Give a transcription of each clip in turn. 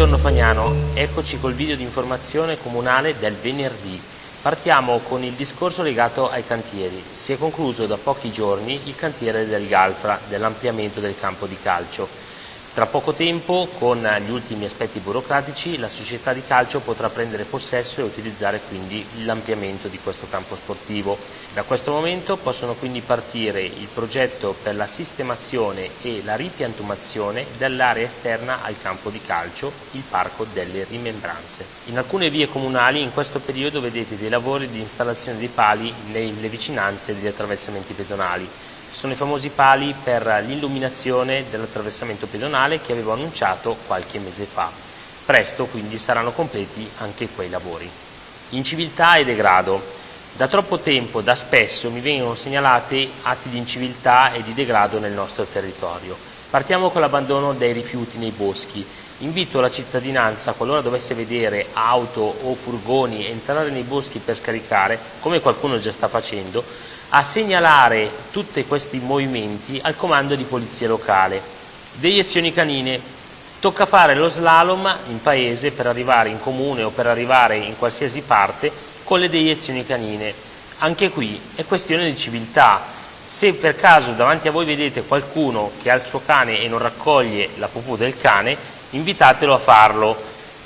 Buongiorno Fagnano, eccoci col video di informazione comunale del venerdì. Partiamo con il discorso legato ai cantieri. Si è concluso da pochi giorni il cantiere del Galfra, dell'ampliamento del campo di calcio. Tra poco tempo, con gli ultimi aspetti burocratici, la società di calcio potrà prendere possesso e utilizzare quindi l'ampliamento di questo campo sportivo. Da questo momento possono quindi partire il progetto per la sistemazione e la ripiantumazione dell'area esterna al campo di calcio, il Parco delle Rimembranze. In alcune vie comunali in questo periodo vedete dei lavori di installazione di pali nelle vicinanze degli attraversamenti pedonali sono i famosi pali per l'illuminazione dell'attraversamento pedonale che avevo annunciato qualche mese fa. Presto quindi saranno completi anche quei lavori. Inciviltà e degrado. Da troppo tempo, da spesso, mi vengono segnalati atti di inciviltà e di degrado nel nostro territorio. Partiamo con l'abbandono dei rifiuti nei boschi. Invito la cittadinanza, qualora dovesse vedere auto o furgoni entrare nei boschi per scaricare, come qualcuno già sta facendo, a segnalare tutti questi movimenti al comando di polizia locale. Deiezioni canine. Tocca fare lo slalom in paese per arrivare in comune o per arrivare in qualsiasi parte con le deiezioni canine. Anche qui è questione di civiltà. Se per caso davanti a voi vedete qualcuno che ha il suo cane e non raccoglie la pupù del cane, invitatelo a farlo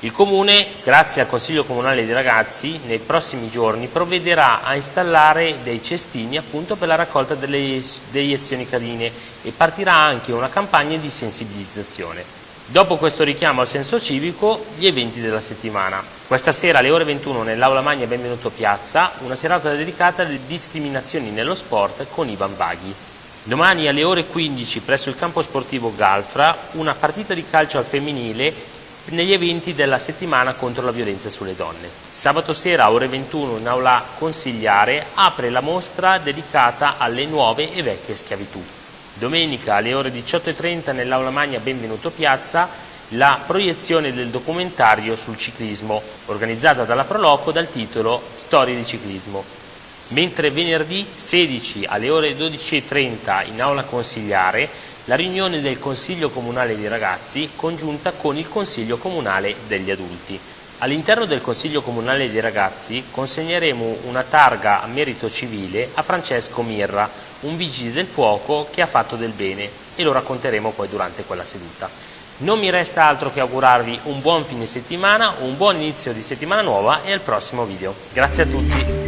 il Comune, grazie al Consiglio Comunale dei Ragazzi, nei prossimi giorni provvederà a installare dei cestini appunto per la raccolta delle deiezioni canine e partirà anche una campagna di sensibilizzazione. Dopo questo richiamo al senso civico, gli eventi della settimana. Questa sera alle ore 21 nell'Aula Magna Benvenuto Piazza, una serata dedicata alle discriminazioni nello sport con Ivan Baghi. Domani alle ore 15 presso il campo sportivo Galfra, una partita di calcio al femminile negli eventi della settimana contro la violenza sulle donne. Sabato sera, ore 21, in aula consigliare, apre la mostra dedicata alle nuove e vecchie schiavitù. Domenica alle ore 18.30 nell'aula magna Benvenuto Piazza la proiezione del documentario sul ciclismo, organizzata dalla Proloco dal titolo Storie di ciclismo. Mentre venerdì 16 alle ore 12.30 in aula consigliare la riunione del Consiglio Comunale dei Ragazzi congiunta con il Consiglio Comunale degli Adulti. All'interno del Consiglio Comunale dei Ragazzi consegneremo una targa a merito civile a Francesco Mirra, un vigile del fuoco che ha fatto del bene e lo racconteremo poi durante quella seduta. Non mi resta altro che augurarvi un buon fine settimana, un buon inizio di settimana nuova e al prossimo video. Grazie a tutti!